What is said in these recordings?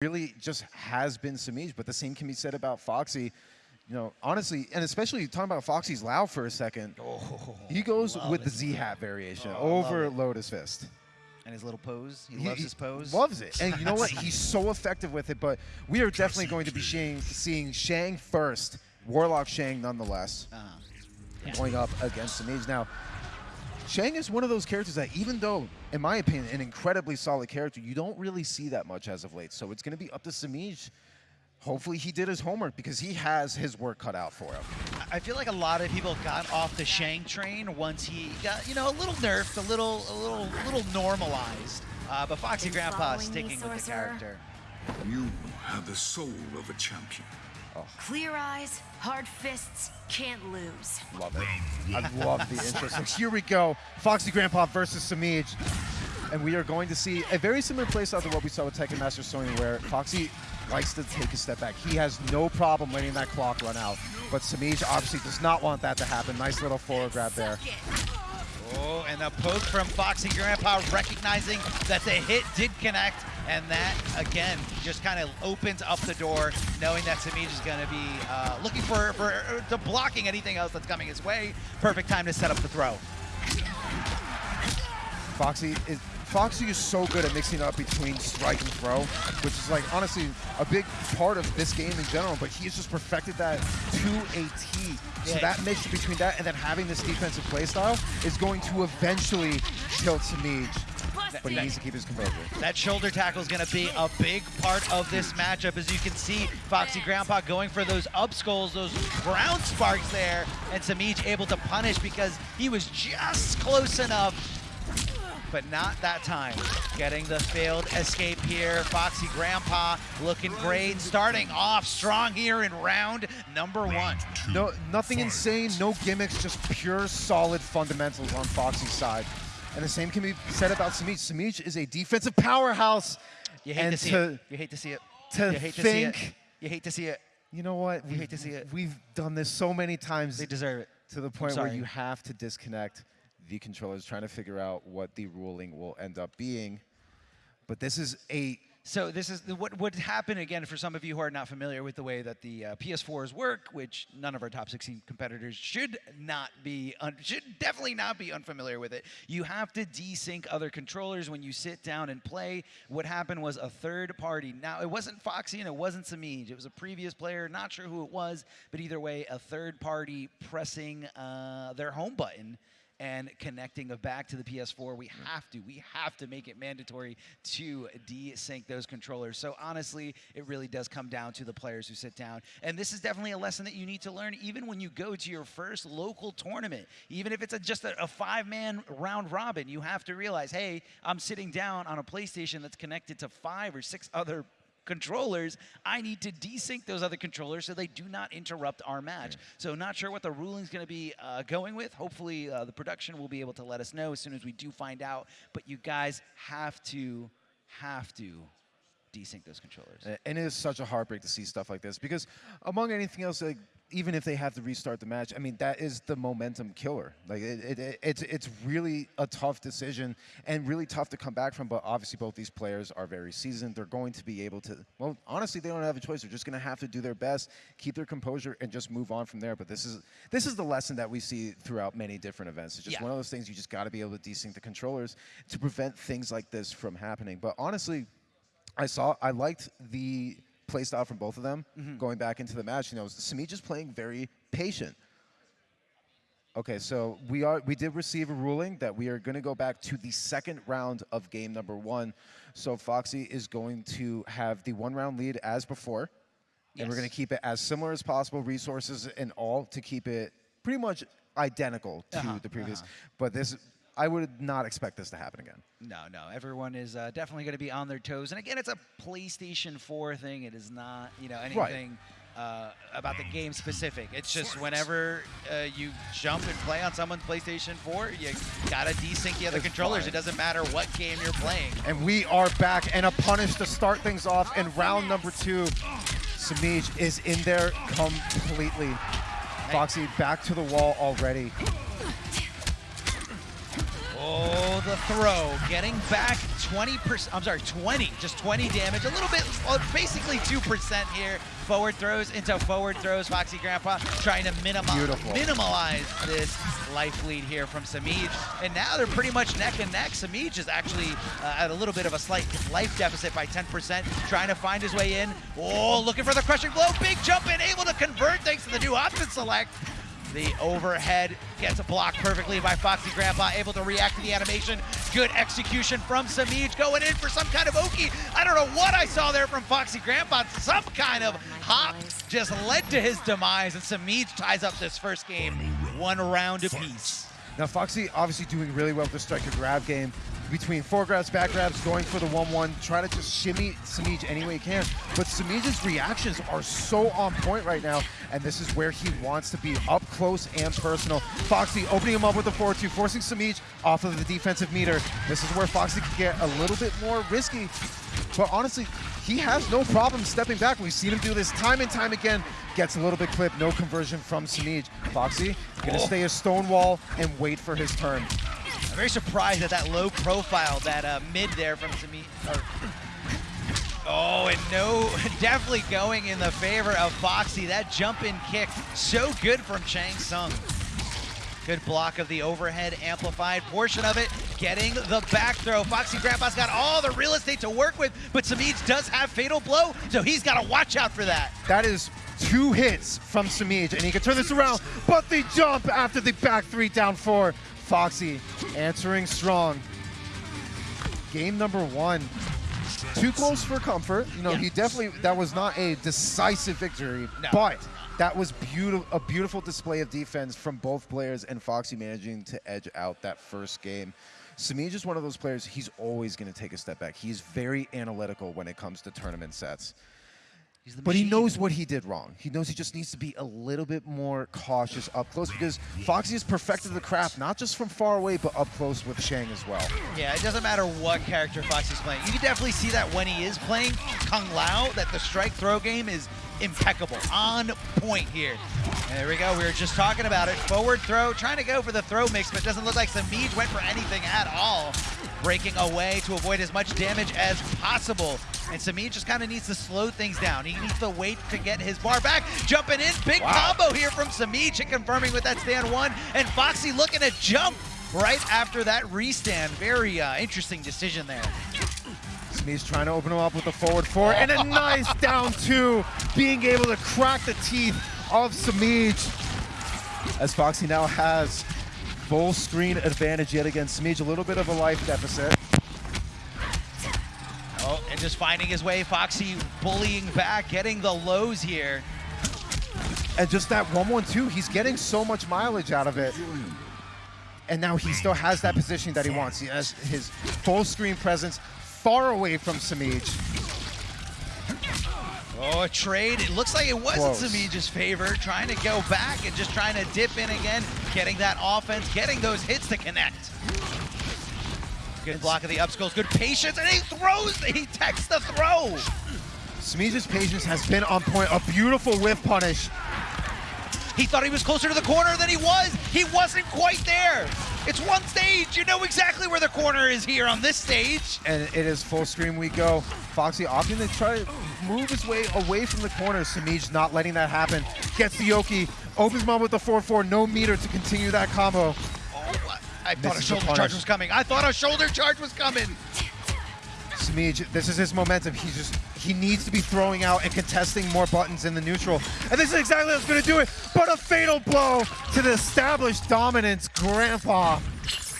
really just has been Samij, but the same can be said about Foxy. You know, honestly, and especially talking about Foxy's Lao for a second, Oh, he goes love with the. Z hat variation Oh, over it. Lotus Fist. And his little pose. He, He- loves his pose. Loves it. And you know what? He's so effective with it, but we are definitely going to be seeing, seeing Shang first, Warlock Shang nonetheless, Uh, going up against Samij. Now, Shang is one of those characters that even though, in my opinion, an incredibly solid character, you don't really see that much as of late. So it's going to be up to Samij. Hopefully he did his homework because he has his work cut out for him. I feel like a lot of people got off the Shang train once he got, you know, a little nerfed, a little, a little, a little normalized. Uh, but Foxy Been Grandpa following me, sticking with the character. You have the soul of a champion. Clear eyes, hard fists, can't lose. Love it. I love the intro. So here we go. Foxy Grandpa versus Samij. And we are going to see a very similar playstyle to what we saw with Tekken Master Sony, where Foxy likes to take a step back. He has no problem letting that clock run out. But Samij obviously does not want that to happen. Nice little forward grab there. Oh, and a poke from Foxy Grandpa, recognizing that the hit did connect, and that again just kind of opens up the door, knowing that Samij is going to be uh, looking for for uh, to blocking anything else that's coming his way. Perfect time to set up the throw. Foxy is Foxy is so good at mixing up between strike and throw, which is like honestly a big part of this game in general. But he has just perfected that to a T. So Yeah. that mix between that and then having this defensive playstyle is going to eventually kill Samij. But he needs to keep his composure. That shoulder tackle is going to be a big part of this matchup. As you can see, Foxy Grandpa going for those up skulls, those ground sparks there, and Samij able to punish because he was just close enough, but not that time. Getting the failed escape here. Foxy Grandpa looking great, starting off strong here in round number one. No, nothing insane, no gimmicks, just pure solid fundamentals on Foxy's side. And the same can be said about Samij. Samij is a defensive powerhouse. You hate and to see to, it. You hate to see it. to you hate to see it. You hate to see it. You know what? You hate to see it. We've done this so many times They deserve it. to the point where you have to disconnect the controllers, trying to figure out what the ruling will end up being. But this is a So this is the, what would happen again for some of you who are not familiar with the way that the uh, PS4s work, which none of our top 16 competitors should not be, should definitely not be unfamiliar with it. You have to desync other controllers when you sit down and play. What happened was a third party. Now it wasn't Foxy and it wasn't Samij. It was a previous player. Not sure who it was, but either way, a third party pressing uh, their home button and connecting back to the PS4. We mm. have to. We have to make it mandatory to desync those controllers. So honestly, it really does come down to the players who sit down. And this is definitely a lesson that you need to learn even when you go to your first local tournament. Even if it's a, just a, a five-man round robin, you have to realize, hey, I'm sitting down on a PlayStation that's connected to five or six other controllers, I need to desync those other controllers so they do not interrupt our match. So not sure what the ruling's going to be uh, going with. Hopefully uh, the production will be able to let us know as soon as we do find out. But you guys have to, have to desync those controllers. And it is such a heartbreak to see stuff like this because, among anything else, like even if they have to restart the match, I mean that is the momentum killer. Like it, it, it, it's it's really a tough decision and really tough to come back from. But obviously, both these players are very seasoned. They're going to be able to. Well, honestly, they don't have a choice. They're just going to have to do their best, keep their composure, and just move on from there. But this is this is the lesson that we see throughout many different events. It's just Yeah. one of those things you just got to be able to desync the controllers to prevent things like this from happening. But honestly. I saw I liked the play style from both of them going back into the match. You know, Samij just playing very patient. Okay, so we are we did receive a ruling that we are going to go back to the second round of game number one. So Foxy is going to have the one round lead as before, and we're going to keep it as similar as possible, resources and all, to keep it pretty much identical to Uh-huh, the previous. uh-huh. But this, I would not expect this to happen again. No, no. Everyone is uh, definitely going to be on their toes. And again, it's a PlayStation 4 thing. It is not, you know, anything uh, about the game specific. It's just whenever uh, you jump and play on someone's PlayStation 4, you got to desync the other It's controllers. fine. It doesn't matter what game you're playing. And we are back, and a punish to start things off in round number two. Samij is in there completely. Foxy back to the wall already. Oh, the throw, getting back 20%, I'm sorry, 20, just 20 damage, a little bit, basically 2% here. Forward throws into forward throws, Foxy Grandpa trying to minimize, Beautiful. minimize this life lead here from Samij. And now they're pretty much neck and neck. Samij is actually uh, at a little bit of a slight life deficit by 10%, trying to find his way in. Oh, looking for the crushing blow, big jump in, able to convert thanks to the new option select. The overhead gets blocked perfectly by Foxy Grandpa, able to react to the animation. Good execution from Samij, going in for some kind of Oki. I don't know what I saw there from Foxy Grandpa. Some kind of hop just led to his demise, and Samij ties up this first game, one round apiece. Now Foxy obviously doing really well with the striker grab game. Between four grabs, back grabs, going for the 1-1, try to just shimmy Samij any way he can. But Samij's reactions are so on point right now, and this is where he wants to be, up close and personal. Foxy opening him up with the 4-2, forcing Samij off of the defensive meter. This is where Foxy can get a little bit more risky. But honestly, he has no problem stepping back. We've seen him do this time and time again. Gets a little bit clipped, no conversion from Samij. Foxy gonna Oh. stay a stonewall and wait for his turn. Very surprised at that low profile, that uh, mid there from Sami. Oh, and no, definitely going in the favor of Foxy. That jump in kick, so good from Shang Tsung. Good block of the overhead amplified portion of it, getting the back throw. Foxy Grandpa's got all the real estate to work with, but Samij does have Fatal Blow, so he's got to watch out for that. That is two hits from Samij, and he can turn this around, but the jump after the back three down four. Foxy answering strong. Game number one. Too close for comfort. You know, Yeah. he definitely, that was not a decisive victory, No. but that was beautiful, a beautiful display of defense from both players and Foxy managing to edge out that first game. Samij is just one of those players, he's always going to take a step back. He's very analytical when it comes to tournament sets. He's the But he knows what he did wrong. He knows he just needs to be a little bit more cautious up close because Foxy has perfected the craft, not just from far away, but up close with Shang as well. Yeah, it doesn't matter what character Foxy's playing. You can definitely see that when he is playing Kung Lao, that the strike throw game is impeccable, on point here. There we go, we were just talking about it. Forward throw, trying to go for the throw mix, but it doesn't look like Samij went for anything at all. Breaking away to avoid as much damage as possible. And Samij just kind of needs to slow things down. He needs to wait to get his bar back. Jumping in, big Wow. combo here from Samij and confirming with that stand one. And Foxy looking to jump right after that restand. Very uh, interesting decision there. Smee's trying to open him up with a forward four and a nice down two, being able to crack the teeth of Samij. As Foxy now has full screen advantage yet again. Samij a little bit of a life deficit. Oh, and just finding his way, Foxy bullying back, getting the lows here. And just that 1-1-2, he's getting so much mileage out of it. And now he still has that position that he wants. He has his full screen presence far away from Samij. Oh, a trade. It looks like it wasn't Samij's favor, trying to go back and just trying to dip in again, getting that offense, getting those hits to connect. Good block of the upskills, good patience, and he throws, he techs the throw. Samij's patience has been on point. A beautiful whiff punish. He thought he was closer to the corner than he was. He wasn't quite there. It's one stage. You know exactly where the corner is here on this stage. And it is full screen we go. Foxy opting to try to move his way away from the corner. Samij not letting that happen. Gets the Yoki, opens mom with the 4-4, no meter to continue that combo. I thought a shoulder charge was coming. I thought a shoulder charge was coming. Samij, this is his momentum. He just he needs to be throwing out and contesting more buttons in the neutral. And this is exactly what's going to do it. But a fatal blow to the established dominance. Grandpa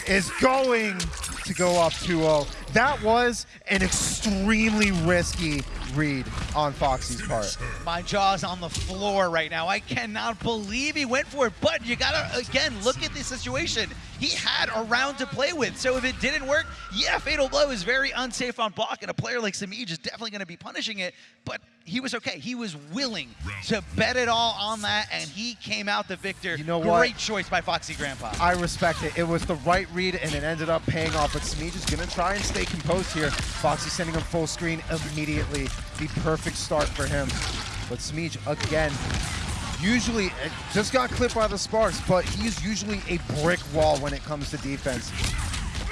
is going to go up 2-0. That was an extremely risky read on Foxy's part. My jaw's on the floor right now. I cannot believe he went for it. But you gotta again look at the situation. He had a round to play with. So if it didn't work, yeah, fatal blow is very unsafe on block, and a player like Samij is definitely gonna be punishing it. But he was okay. He was willing to bet it all on that, and he came out the victor. You know Great what? choice by Foxy Grandpa. I respect it. It was the right read, and it ended up paying off. But Samij is going to try and stay composed here. Foxy sending him full screen immediately. The perfect start for him. But Samij, again, usually just got clipped by the sparks, but he's usually a brick wall when it comes to defense.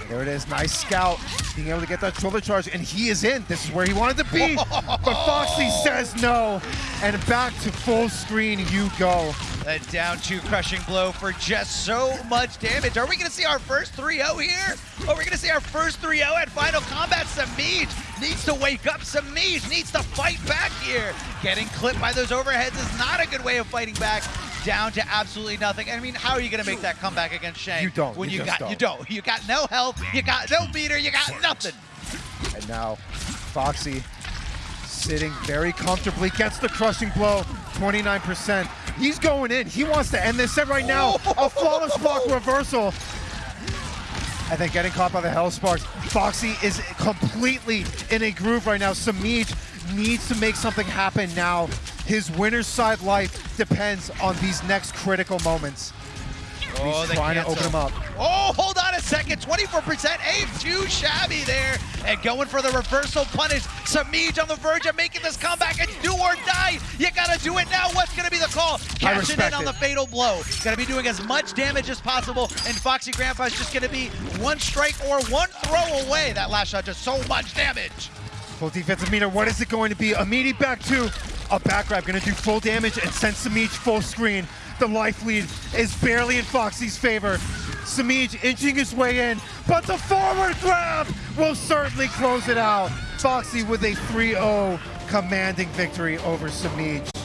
There it is. Nice scout. Being able to get that shoulder charge, and he is in. This is where he wanted to be. but Foxy says no. And back to full screen you go. A down two crushing blow for just so much damage. Are we going to see our first 3-0 here? Are we going to see our first 3-0 at Final Kombat? Samij needs to wake up. Samij needs to fight back here. Getting clipped by those overheads is not a good way of fighting back. Down to absolutely nothing. I mean, how are you going to make that comeback against Shang? You don't. When You you, got you don't. don't. You got no health. You got no meter. You got nothing. And now Foxy sitting very comfortably, gets the crushing blow, 29%. He's going in. He wants to end this set right now. A oh. flawless block reversal. And then getting caught by the Hell Sparks. Foxy is completely in a groove right now. Samij needs to make something happen now. His winner's side life depends on these next critical moments. Oh, He's trying to open him up. Oh, hold on a second. 24% aim, too shabby there. And going for the reversal punish. Samij on the verge of making this comeback. It's do or die. You got to do it now. What's going to be the call? Cashing in on it. the fatal blow. Going to be doing as much damage as possible. And Foxy Grandpa is just going to be one strike or one throw away. That last shot just so much damage. Full defensive meter. What is it going to be? Amini back two. A back grab to do full damage and send Samij full screen. The life lead is barely in Foxy's favor. Samij inching his way in, but the forward grab will certainly close it out. Foxy with a 3-0 commanding victory over Samij.